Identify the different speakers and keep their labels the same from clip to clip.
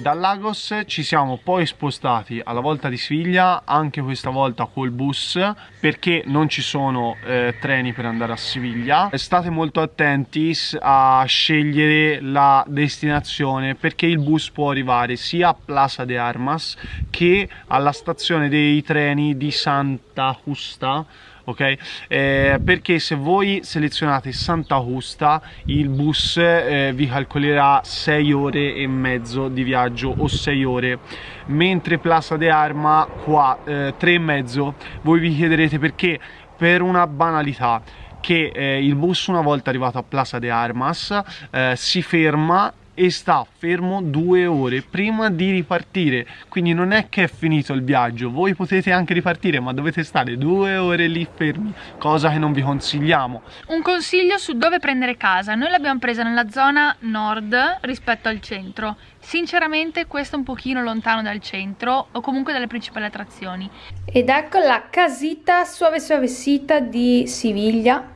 Speaker 1: Da Lagos ci siamo poi spostati alla volta di Siviglia, anche questa volta col bus, perché non ci sono eh, treni per andare a Siviglia. State molto attenti a scegliere la destinazione perché il bus può arrivare sia a Plaza de Armas che alla stazione dei treni di Santa Justa ok? Eh, perché se voi selezionate Santa Justa il bus eh, vi calcolerà 6 ore e mezzo di viaggio o 6 ore. Mentre Plaza de Arma qua eh, 3 e mezzo. Voi vi chiederete perché? Per una banalità che eh, il bus una volta arrivato a Plaza de Armas eh, si ferma e sta fermo due ore prima di ripartire. Quindi non è che è finito il viaggio. Voi potete anche ripartire ma dovete stare due ore lì fermi cosa che non vi consigliamo.
Speaker 2: Un consiglio su dove prendere casa. Noi l'abbiamo presa nella zona nord rispetto al centro. Sinceramente questo è un pochino lontano dal centro o comunque dalle principali attrazioni.
Speaker 3: Ed ecco la casita suave suavecita di Siviglia.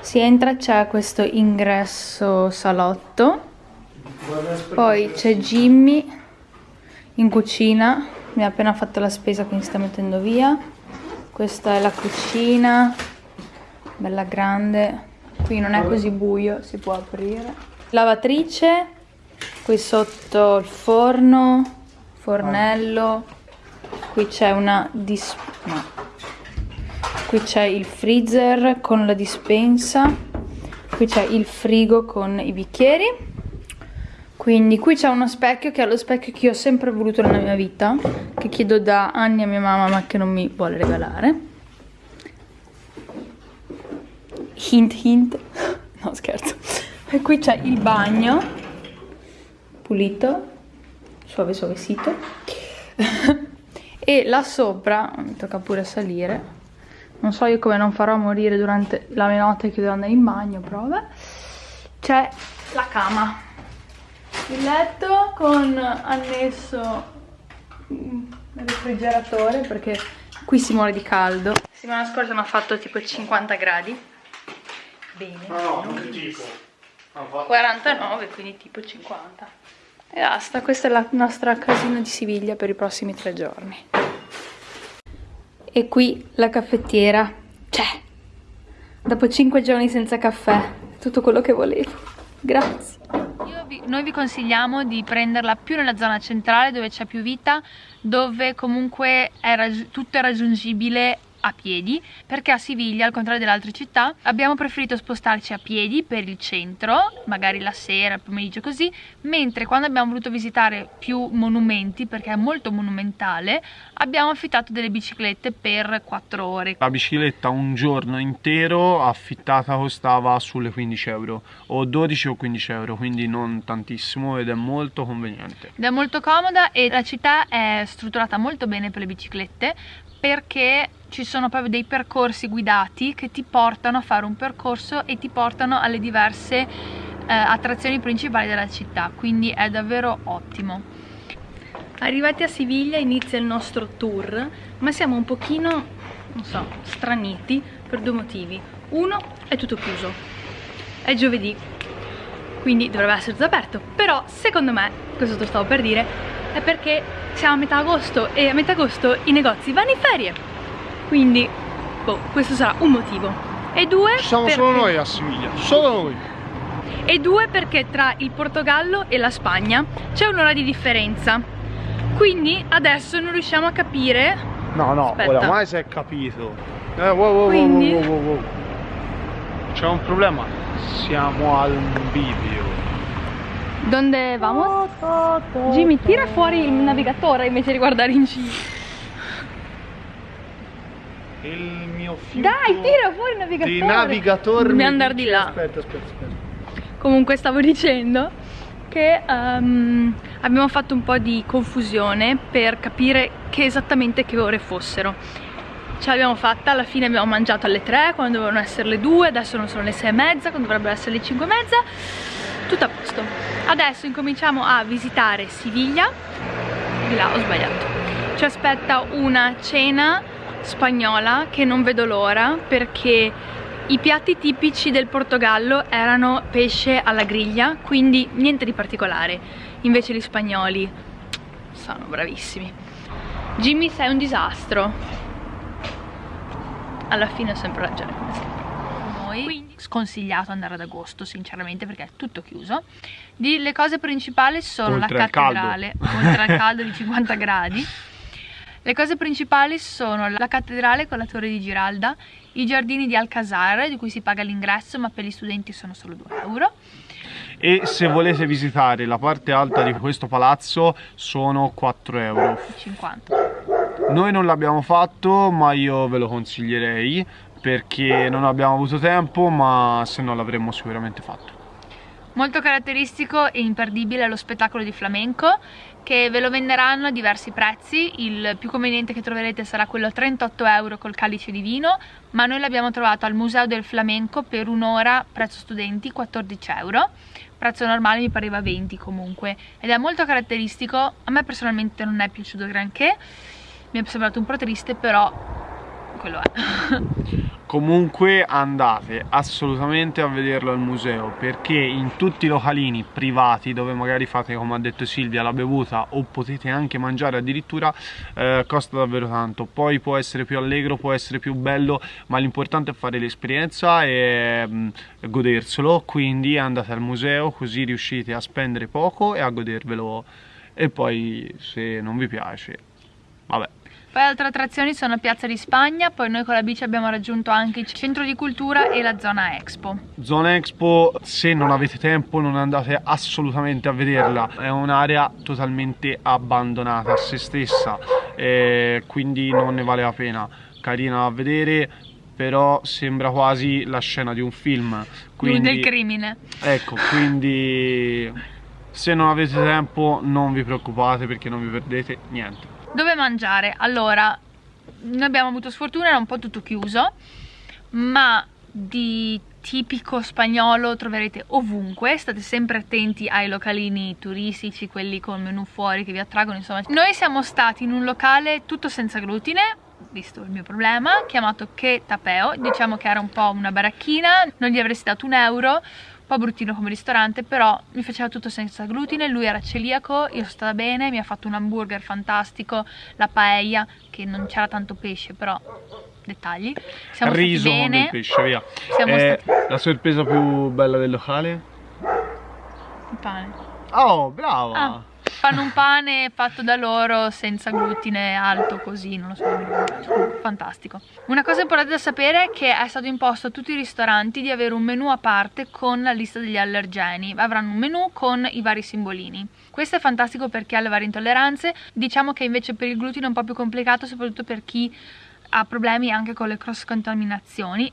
Speaker 3: Si entra c'è questo ingresso salotto poi c'è Jimmy in cucina. Mi ha appena fatto la spesa quindi sta mettendo via. Questa è la cucina bella grande. Qui non è così buio si può aprire. Lavatrice qui sotto il forno fornello. Qui c'è una dis no. qui c'è il freezer con la dispensa. Qui c'è il frigo con i bicchieri quindi qui c'è uno specchio che è lo specchio che io ho sempre voluto nella mia vita che chiedo da anni a mia mamma ma che non mi vuole regalare. Hint hint. No scherzo. E qui c'è il bagno pulito suave suavecito. E là sopra mi tocca pure salire. Non so io come non farò morire durante la mia notte che devo andare in bagno però c'è la cama il letto con annesso il refrigeratore perché qui si muore di caldo. La settimana scorsa hanno fatto tipo 50 gradi. Bene.
Speaker 1: No no tipo
Speaker 3: 49 quindi tipo 50 e basta questa è la nostra casina di Siviglia per i prossimi tre giorni. E qui la caffettiera. C'è. Dopo 5 giorni senza caffè. Tutto quello che volevo. Grazie
Speaker 2: noi vi consigliamo di prenderla più nella zona centrale dove c'è più vita, dove comunque è tutto è raggiungibile a piedi perché a Siviglia al contrario delle altre città abbiamo preferito spostarci a piedi per il centro magari la sera, il pomeriggio così mentre quando abbiamo voluto visitare più monumenti perché è molto monumentale abbiamo affittato delle biciclette per 4 ore.
Speaker 1: La bicicletta un giorno intero affittata costava sulle 15 euro o 12 o 15 euro quindi non tantissimo ed è molto conveniente.
Speaker 2: Ed è molto comoda e la città è strutturata molto bene per le biciclette perché ci sono proprio dei percorsi guidati che ti portano a fare un percorso e ti portano alle diverse eh, attrazioni principali della città. Quindi è davvero ottimo. Arrivati a Siviglia inizia il nostro tour ma siamo un pochino non so straniti per due motivi. Uno è tutto chiuso. È giovedì quindi dovrebbe essere tutto aperto. Però secondo me questo te lo stavo per dire è perché siamo a metà agosto e a metà agosto i negozi vanno in ferie. Quindi boh, questo sarà un motivo. E due
Speaker 1: ci siamo perché... solo noi a Siviglia solo noi.
Speaker 2: E due perché tra il Portogallo e la Spagna c'è un'ora di differenza. Quindi adesso non riusciamo a capire
Speaker 1: no no Aspetta. oramai si è capito. Eh, wow, wow, quindi... wow, wow, wow. c'è un problema. Siamo al video
Speaker 2: dove vamos? Jimmy tira fuori il navigatore invece di guardare in giro
Speaker 1: il mio fiuto
Speaker 2: Dai, tira fuori il navigatore.
Speaker 1: Di navigatore.
Speaker 2: Dobbiamo andare di là.
Speaker 1: Aspetta, aspetta, aspetta.
Speaker 2: Comunque stavo dicendo che um, abbiamo fatto un po' di confusione per capire che esattamente che ore fossero. Ce l'abbiamo fatta, alla fine abbiamo mangiato alle 3 quando dovevano essere le 2, adesso non sono le 6 e mezza, quando dovrebbero essere le 5 e mezza. Tutto a posto. Adesso incominciamo a visitare Siviglia. Di là ho sbagliato. Ci aspetta una cena spagnola che non vedo l'ora perché i piatti tipici del Portogallo erano pesce alla griglia, quindi niente di particolare. Invece gli spagnoli sono bravissimi Jimmy sei un disastro alla fine ho sempre ragione noi Quindi, sconsigliato andare ad agosto sinceramente perché è tutto chiuso. Di, le cose principali sono
Speaker 1: Oltre
Speaker 2: la cattedrale oltre al caldo di 50 gradi. Le cose principali sono la cattedrale con la torre di Giralda i giardini di Alcazar di cui si paga l'ingresso ma per gli studenti sono solo 2 euro.
Speaker 1: E se volete visitare la parte alta di questo palazzo sono 4 euro.
Speaker 2: 50
Speaker 1: Noi non l'abbiamo fatto, ma io ve lo consiglierei perché non abbiamo avuto tempo, ma se no l'avremmo sicuramente fatto.
Speaker 2: Molto caratteristico e imperdibile lo spettacolo di flamenco che ve lo venderanno a diversi prezzi, il più conveniente che troverete sarà quello a 38 euro col calice di vino, ma noi l'abbiamo trovato al Museo del Flamenco per un'ora, prezzo studenti, 14 euro, prezzo normale mi pareva 20 comunque, ed è molto caratteristico, a me personalmente non è piaciuto granché, mi è sembrato un po' triste, però quello è.
Speaker 1: Comunque andate assolutamente a vederlo al museo perché in tutti i localini privati dove magari fate come ha detto Silvia la bevuta o potete anche mangiare addirittura eh, costa davvero tanto. Poi può essere più allegro può essere più bello ma l'importante è fare l'esperienza e mh, goderselo. Quindi andate al museo così riuscite a spendere poco e a godervelo. E poi se non vi piace vabbè
Speaker 2: Poi altre attrazioni sono Piazza di Spagna, poi noi con la bici abbiamo raggiunto anche il centro di cultura e la zona Expo.
Speaker 1: Zona Expo, se non avete tempo non andate assolutamente a vederla, è un'area totalmente abbandonata a se stessa, eh, quindi non ne vale la pena. Carina da vedere, però sembra quasi la scena di un film. Quindi,
Speaker 2: Del crimine.
Speaker 1: Ecco, quindi se non avete tempo non vi preoccupate perché non vi perdete niente.
Speaker 2: Dove mangiare? Allora, noi abbiamo avuto sfortuna, era un po' tutto chiuso, ma di tipico spagnolo troverete ovunque, state sempre attenti ai localini turistici, quelli con menù fuori che vi attraggono, insomma. Noi siamo stati in un locale tutto senza glutine, visto il mio problema, chiamato Che Tapeo, diciamo che era un po' una baracchina, non gli avresti dato un euro, po' bruttino come ristorante, però mi faceva tutto senza glutine, lui era celiaco, io sono stata bene, mi ha fatto un hamburger fantastico, la paella, che non c'era tanto pesce, però dettagli. Siamo
Speaker 1: Riso
Speaker 2: stati bene.
Speaker 1: del pesce, via. Eh,
Speaker 2: stati-
Speaker 1: La sorpresa più bella del locale?
Speaker 2: Il pane.
Speaker 1: Oh, brava!
Speaker 2: Ah, fanno un pane fatto da loro senza glutine, alto così, non lo so, fantastico. Una cosa importante da sapere è che è stato imposto a tutti i ristoranti di avere un menù a parte con la lista degli allergeni, avranno un menù con i vari simbolini. Questo è fantastico per chi ha le varie intolleranze, diciamo che invece per il glutine è un po' più complicato, soprattutto per chi ha problemi anche con le cross contaminazioni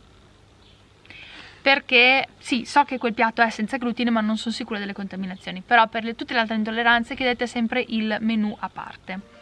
Speaker 2: perché sì, so che quel piatto è senza glutine ma non sono sicura delle contaminazioni, però per le- tutte le altre intolleranze chiedete sempre il menù a parte.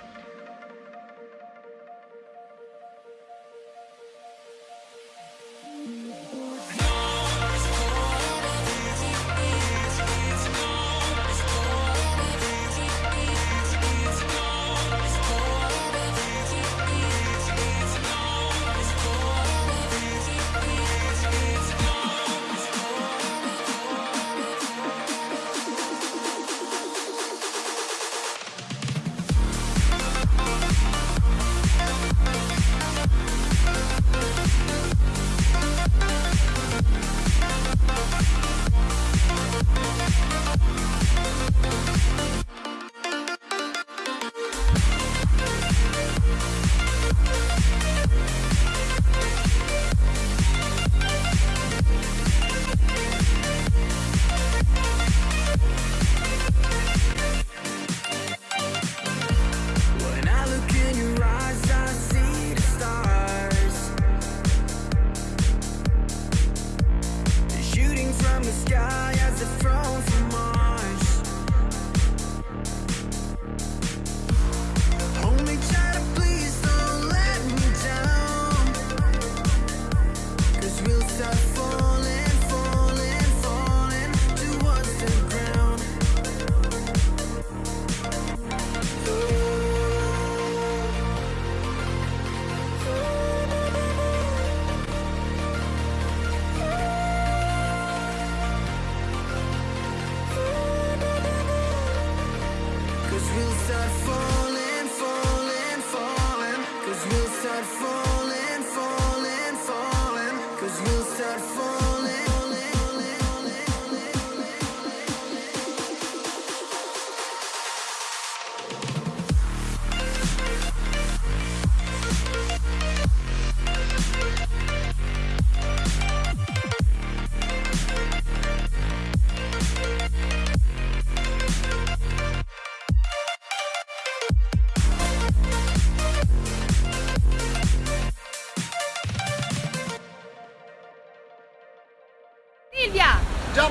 Speaker 4: Start falling, falling, falling. Cause you'll start falling.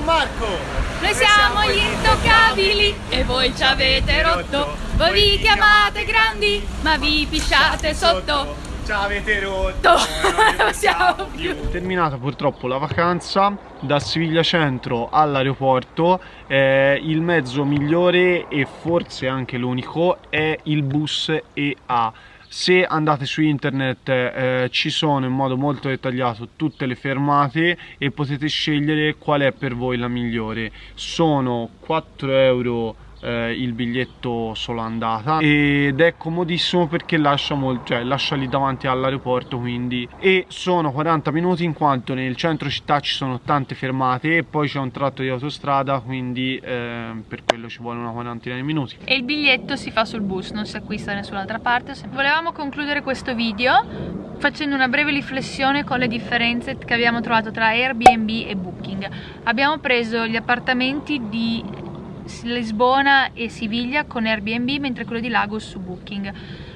Speaker 1: Gianmarco!
Speaker 2: Noi siamo gli intoccabili e voi ci avete rotto. Voi vi chiamate grandi, ma vi pisciate sotto.
Speaker 1: Ci avete rotto!
Speaker 2: Non siamo più.
Speaker 1: Terminata purtroppo la vacanza da Siviglia Centro all'aeroporto, eh, il mezzo migliore e forse anche l'unico è il bus EA. Se andate su internet eh, ci sono in modo molto dettagliato tutte le fermate e potete scegliere qual è per voi la migliore. Sono 4 euro eh, il biglietto solo andata ed è comodissimo perché lascia, molto, cioè, lascia lì davanti all'aeroporto quindi e sono 40 minuti in quanto nel centro città ci sono tante fermate e poi c'è un tratto di autostrada quindi eh, per quello ci vuole una quarantina di minuti
Speaker 2: E il biglietto si fa sul bus, non si acquista da nessun'altra parte. Volevamo concludere questo video facendo una breve riflessione con le differenze che abbiamo trovato tra Airbnb e Booking. Abbiamo preso gli appartamenti di Lisbona e Siviglia con Airbnb mentre quello di Lagos su Booking.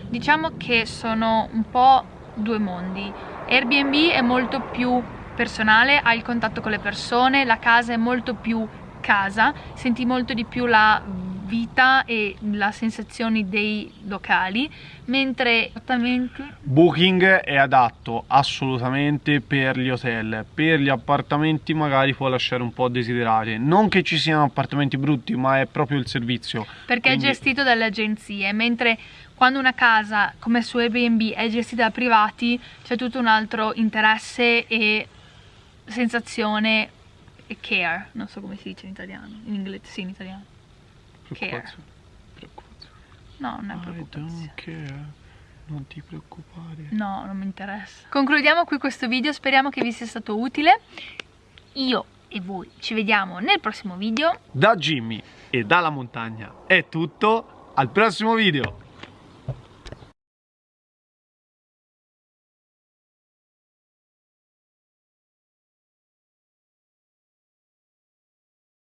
Speaker 2: Diciamo che sono un po' due mondi. Airbnb è molto più personale, hai il contatto con le persone, la casa è molto più casa, senti molto di più la vita e la sensazione dei locali, mentre appartamenti
Speaker 1: Booking è adatto assolutamente per gli hotel, per gli appartamenti magari può lasciare un po' a desiderare. Non che ci siano appartamenti brutti, ma è proprio il servizio.
Speaker 2: perché
Speaker 1: Quindi-
Speaker 2: è gestito dalle agenzie, mentre quando una casa come su Airbnb è gestita da privati c'è tutto un altro interesse e sensazione e care, non so come si dice in italiano, in inglese sì in italiano.
Speaker 1: Preoccupazione.
Speaker 2: No, non è preoccupazione.
Speaker 1: care. Non ti preoccupare.
Speaker 2: No, non mi interessa. Concludiamo qui questo video, speriamo che vi sia stato utile. Io e voi ci vediamo nel prossimo video.
Speaker 1: Da Jimmy e dalla montagna è tutto. Al prossimo video.